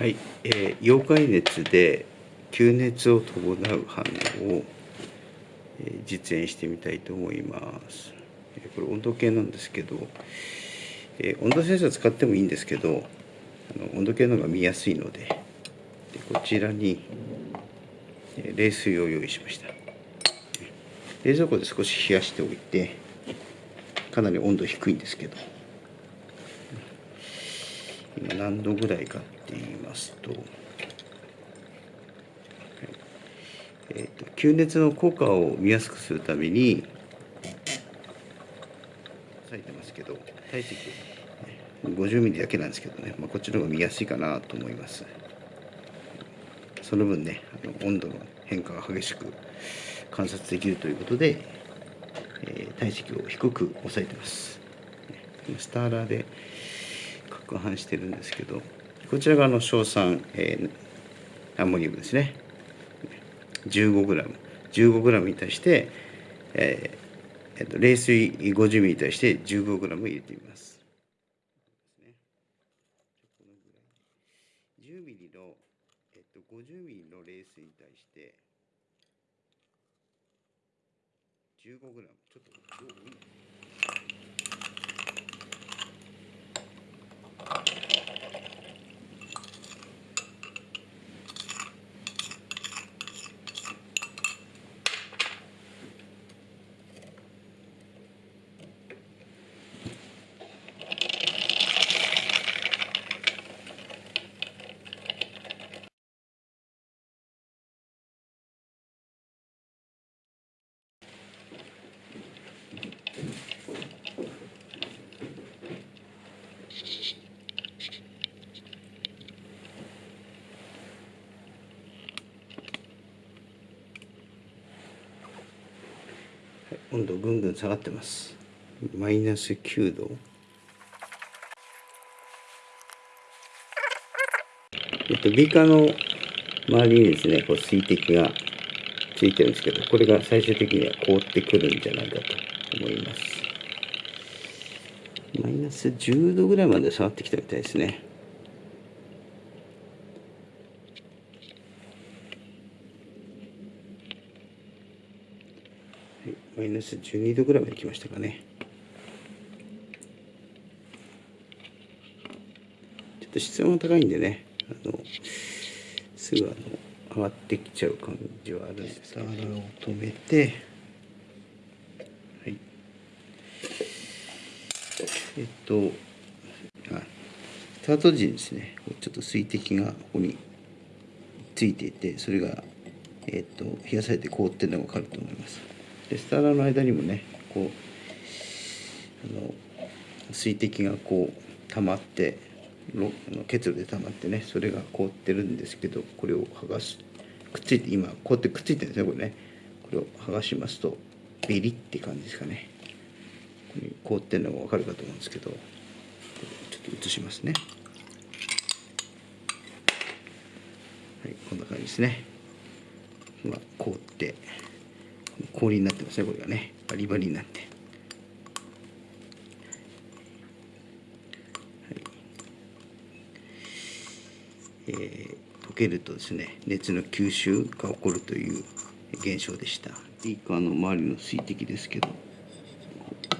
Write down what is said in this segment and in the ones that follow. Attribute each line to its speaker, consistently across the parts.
Speaker 1: はい、えー、溶解熱で吸熱を伴う反応を、えー、実演してみたいと思います。えー、これ温度計なんですけど、えー、温度センサー使ってもいいんですけどあの温度計の方が見やすいのででこちらに、え冷水を用意しました。冷蔵庫で少し冷やしておいてかなり温度低いんですけど。今何度ぐらいか。っますと,、えーと、吸熱の効果を見やすくするために書いてますけど体積50ミリだけなんですけどね、まあ、こっちの方が見やすいかなと思います。その分ねあの温度の変化が激しく観察できるということで、えー、体積を低く抑えてます。スターラーで攪拌してるんですけどこちらがあの硝酸、えー、アンモニウムですね。15g15g に対して、えーえー、と冷水 50ml に対して 15g 入れてみます。10ml の、えっと、50ml の冷水に対して 15g ちょっと量多温度ぐんぐん下がってます。マイナス9度。えっとビーカーの周りにですねこう水滴がついてるんですけどこれが最終的には凍ってくるんじゃないかと思います。マイナス10度ぐらいまで下がってきたみたいですね。マイナス12度ぐらいまで来ましたかね。ちょっと室温が高いんでね。あのすぐあの上がってきちゃう感じはあるんですけどスターを止めて。はい。えっとスタート時にですねちょっと水滴がここについていてそれがえっと冷やされて凍ってるのが分かると思いますでスターラーの間にもねこうあの水滴がこう溜まって結露で溜まってねそれが凍ってるんですけどこれを剥がす。くっついて今こうやってくっついてるんですねこれね。これを剥がしますとビリって感じですかね。ここに凍ってるのが分かるかと思うんですけどちょっと移しますね。はいこんな感じですね。今凍って。氷になってますねこれがね。バリバリになって、はい。えー、溶けるとですね熱の吸収が起こるという現象でした。ビーカーの周りの水滴ですけど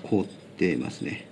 Speaker 1: 凍ってますね。